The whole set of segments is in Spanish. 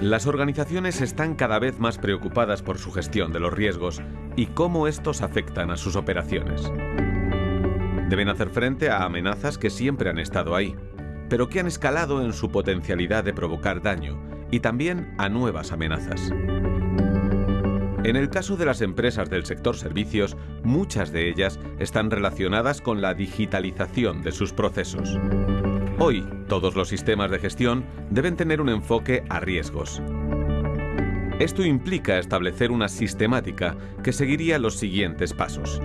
Las organizaciones están cada vez más preocupadas por su gestión de los riesgos y cómo estos afectan a sus operaciones. Deben hacer frente a amenazas que siempre han estado ahí, pero que han escalado en su potencialidad de provocar daño y también a nuevas amenazas. En el caso de las empresas del sector servicios, muchas de ellas están relacionadas con la digitalización de sus procesos. Hoy, todos los sistemas de gestión deben tener un enfoque a riesgos. Esto implica establecer una sistemática que seguiría los siguientes pasos.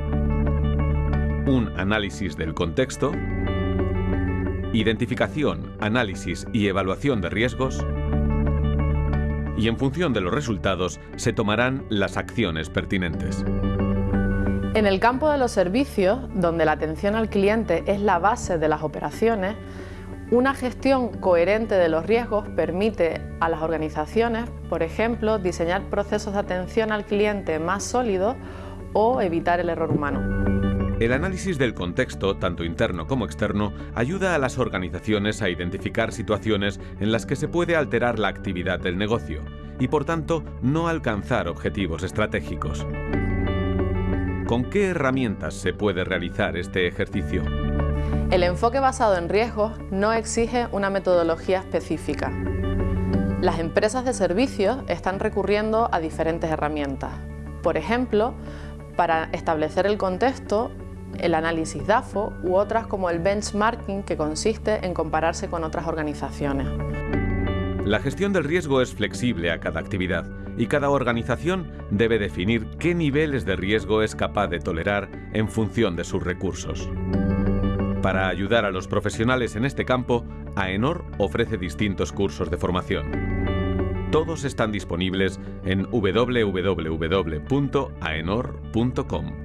Un análisis del contexto, identificación, análisis y evaluación de riesgos, y en función de los resultados se tomarán las acciones pertinentes. En el campo de los servicios, donde la atención al cliente es la base de las operaciones, una gestión coherente de los riesgos permite a las organizaciones, por ejemplo, diseñar procesos de atención al cliente más sólidos o evitar el error humano. El análisis del contexto, tanto interno como externo, ayuda a las organizaciones a identificar situaciones en las que se puede alterar la actividad del negocio y, por tanto, no alcanzar objetivos estratégicos. ¿Con qué herramientas se puede realizar este ejercicio? El enfoque basado en riesgos no exige una metodología específica. Las empresas de servicios están recurriendo a diferentes herramientas. Por ejemplo, para establecer el contexto, el análisis DAFO u otras como el benchmarking que consiste en compararse con otras organizaciones. La gestión del riesgo es flexible a cada actividad y cada organización debe definir qué niveles de riesgo es capaz de tolerar en función de sus recursos. Para ayudar a los profesionales en este campo, AENOR ofrece distintos cursos de formación. Todos están disponibles en www.aenor.com.